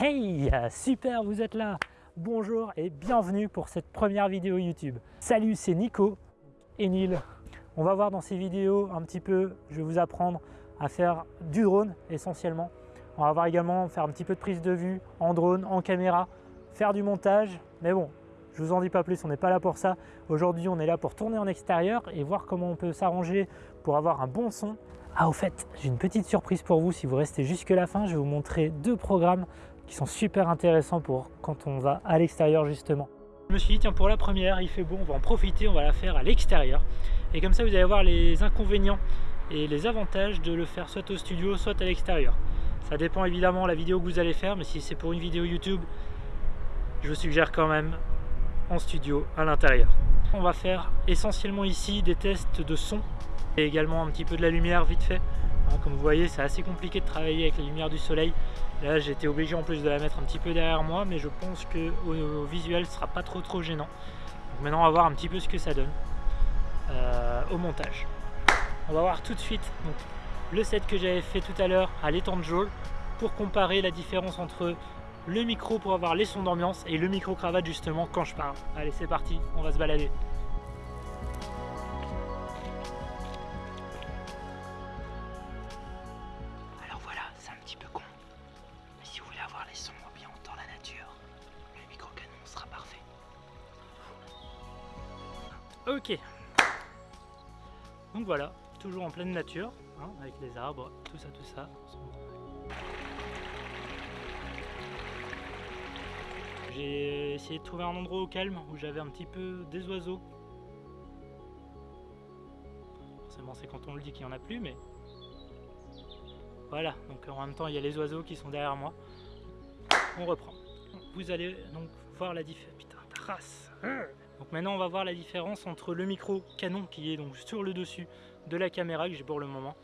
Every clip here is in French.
Hey, super, vous êtes là Bonjour et bienvenue pour cette première vidéo YouTube. Salut, c'est Nico et Neil. On va voir dans ces vidéos un petit peu, je vais vous apprendre à faire du drone essentiellement. On va voir également faire un petit peu de prise de vue en drone, en caméra, faire du montage. Mais bon, je vous en dis pas plus, on n'est pas là pour ça. Aujourd'hui, on est là pour tourner en extérieur et voir comment on peut s'arranger pour avoir un bon son. Ah, au fait, j'ai une petite surprise pour vous. Si vous restez jusque la fin, je vais vous montrer deux programmes qui sont super intéressants pour quand on va à l'extérieur justement. Je me suis dit, tiens, pour la première, il fait beau, on va en profiter, on va la faire à l'extérieur. Et comme ça, vous allez voir les inconvénients et les avantages de le faire soit au studio, soit à l'extérieur. Ça dépend évidemment de la vidéo que vous allez faire, mais si c'est pour une vidéo YouTube, je vous suggère quand même en studio à l'intérieur. On va faire essentiellement ici des tests de son et également un petit peu de la lumière vite fait. Hein, comme vous voyez, c'est assez compliqué de travailler avec la lumière du soleil. Là, j'ai été obligé en plus de la mettre un petit peu derrière moi, mais je pense que au, visuel, ce sera pas trop trop gênant. Maintenant, on va voir un petit peu ce que ça donne euh, au montage. On va voir tout de suite le set que j'avais fait tout à l'heure à l'étang de Jôle pour comparer la différence entre le micro pour avoir les sons d'ambiance et le micro cravate justement quand je parle. Allez c'est parti, on va se balader. Ok. Donc voilà, toujours en pleine nature, hein, avec les arbres, tout ça, tout ça. J'ai essayé de trouver un endroit au calme où j'avais un petit peu des oiseaux. Forcément c'est quand on le dit qu'il n'y en a plus mais... Voilà, donc en même temps il y a les oiseaux qui sont derrière moi. On reprend. Vous allez donc voir la différence. Putain, trace Donc maintenant on va voir la différence entre le micro canon qui est donc sur le dessus de la caméra que j'ai pour le moment.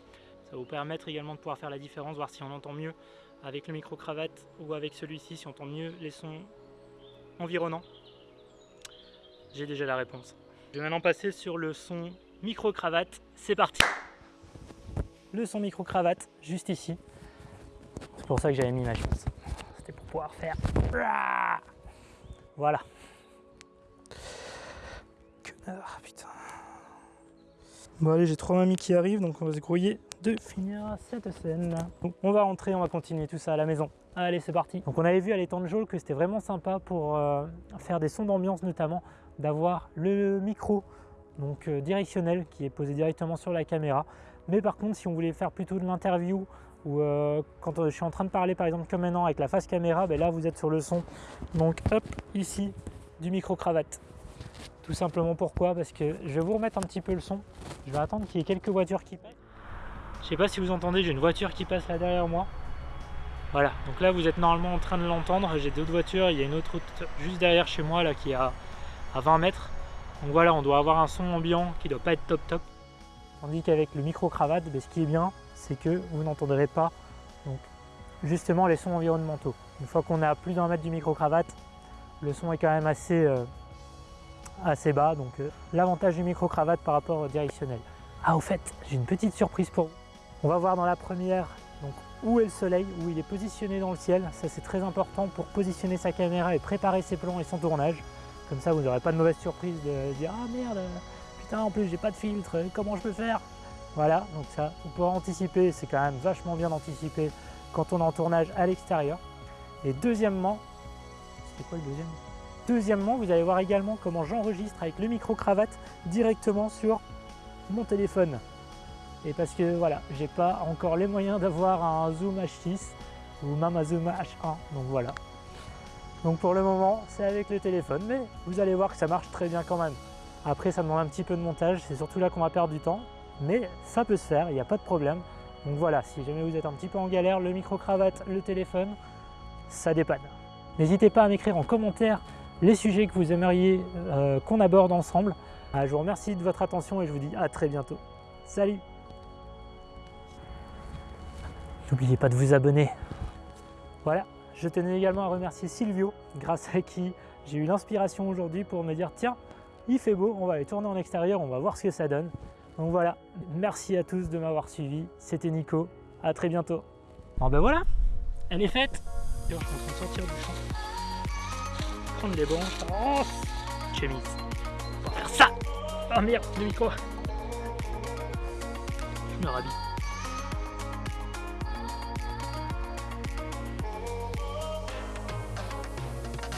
Ça va vous permettre également de pouvoir faire la différence, voir si on entend mieux avec le micro cravate ou avec celui-ci, si on entend mieux les sons environnant J'ai déjà la réponse. Je vais maintenant passer sur le son micro-cravate. C'est parti Le son micro-cravate, juste ici. C'est pour ça que j'avais mis ma chance. C'était pour pouvoir faire... Voilà. Connard, putain. Bon allez, j'ai trois mamies qui arrivent, donc on va se grouiller de finir cette scène. On va rentrer, on va continuer tout ça à la maison. Allez, c'est parti. Donc on avait vu à l'étang de Jôle que c'était vraiment sympa pour euh, faire des sons d'ambiance notamment, d'avoir le micro donc euh, directionnel qui est posé directement sur la caméra. Mais par contre, si on voulait faire plutôt de l'interview ou euh, quand je suis en train de parler par exemple comme maintenant avec la face caméra, ben là vous êtes sur le son. Donc hop, ici, du micro cravate. Tout simplement pourquoi Parce que je vais vous remettre un petit peu le son. Je vais attendre qu'il y ait quelques voitures qui passent. Je sais pas si vous entendez, j'ai une voiture qui passe là derrière moi. Voilà, donc là vous êtes normalement en train de l'entendre, j'ai d'autres voitures, il y a une autre route juste derrière chez moi là qui est à, 20 mètres. Donc voilà, on doit avoir un son ambiant qui doit pas être top top. Tandis qu'avec le micro-cravate, ben, ce qui est bien, c'est que vous n'entendrez pas donc, justement les sons environnementaux. Une fois qu'on est à plus d'un mètre du micro-cravate, le son est quand même assez, euh, assez bas. Donc euh, l'avantage du micro-cravate par rapport au directionnel. Ah au fait, j'ai une petite surprise pour vous. On va voir dans la première donc, où est le soleil, où il est positionné dans le ciel. Ça c'est très important pour positionner sa caméra et préparer ses plans et son tournage. Comme ça vous n'aurez pas de mauvaise surprise de dire « Ah merde, putain en plus j'ai pas de filtre, comment je peux faire ?» Voilà, donc ça, vous pouvez anticiper, c'est quand même vachement bien d'anticiper quand on est en tournage à l'extérieur. Et deuxièmement, c'était quoi le deuxième? Deuxièmement, vous allez voir également comment j'enregistre avec le micro-cravate directement sur mon téléphone et parce que voilà, j'ai pas encore les moyens d'avoir un zoom H6 ou même un zoom H1, donc voilà. Donc pour le moment, c'est avec le téléphone, mais vous allez voir que ça marche très bien quand même. Après, ça demande un petit peu de montage, c'est surtout là qu'on va perdre du temps, mais ça peut se faire, il n'y a pas de problème. Donc voilà, si jamais vous êtes un petit peu en galère, le micro-cravate, le téléphone, ça dépanne. N'hésitez pas à m'écrire en commentaire les sujets que vous aimeriez euh, qu'on aborde ensemble. Ah, je vous remercie de votre attention et je vous dis à très bientôt. Salut N'oubliez pas de vous abonner. Voilà, je tenais également à remercier Silvio, grâce à qui j'ai eu l'inspiration aujourd'hui pour me dire tiens, il fait beau, on va aller tourner en extérieur, on va voir ce que ça donne. Donc voilà, merci à tous de m'avoir suivi, c'était Nico, à très bientôt. Bon ben voilà, elle est faite Et on est en train de Oh Chemise. On va faire ça Oh merde, le micro Je me rhabille.